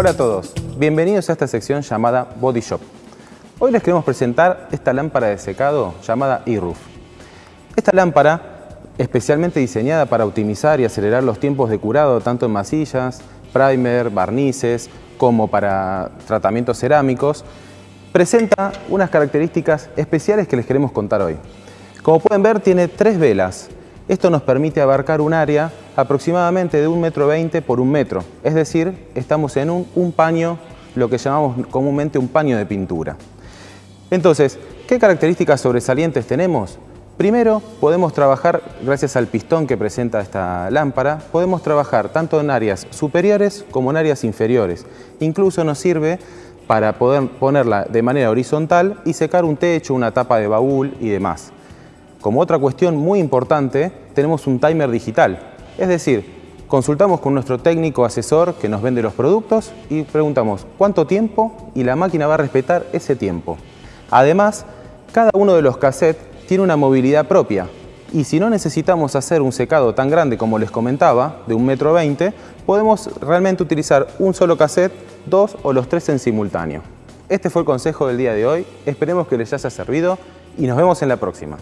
Hola a todos, bienvenidos a esta sección llamada Body Shop. Hoy les queremos presentar esta lámpara de secado llamada E-Roof. Esta lámpara, especialmente diseñada para optimizar y acelerar los tiempos de curado tanto en masillas, primer, barnices, como para tratamientos cerámicos, presenta unas características especiales que les queremos contar hoy. Como pueden ver, tiene tres velas. Esto nos permite abarcar un área aproximadamente de un metro veinte por un metro. Es decir, estamos en un, un paño, lo que llamamos comúnmente un paño de pintura. Entonces, ¿qué características sobresalientes tenemos? Primero, podemos trabajar, gracias al pistón que presenta esta lámpara, podemos trabajar tanto en áreas superiores como en áreas inferiores. Incluso nos sirve para poder ponerla de manera horizontal y secar un techo, una tapa de baúl y demás. Como otra cuestión muy importante, tenemos un timer digital. Es decir, consultamos con nuestro técnico asesor que nos vende los productos y preguntamos cuánto tiempo y la máquina va a respetar ese tiempo. Además, cada uno de los cassettes tiene una movilidad propia y si no necesitamos hacer un secado tan grande como les comentaba, de un metro veinte, podemos realmente utilizar un solo cassette, dos o los tres en simultáneo. Este fue el consejo del día de hoy, esperemos que les haya servido y nos vemos en la próxima.